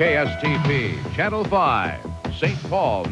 KSTP, Channel 5, St. Paul,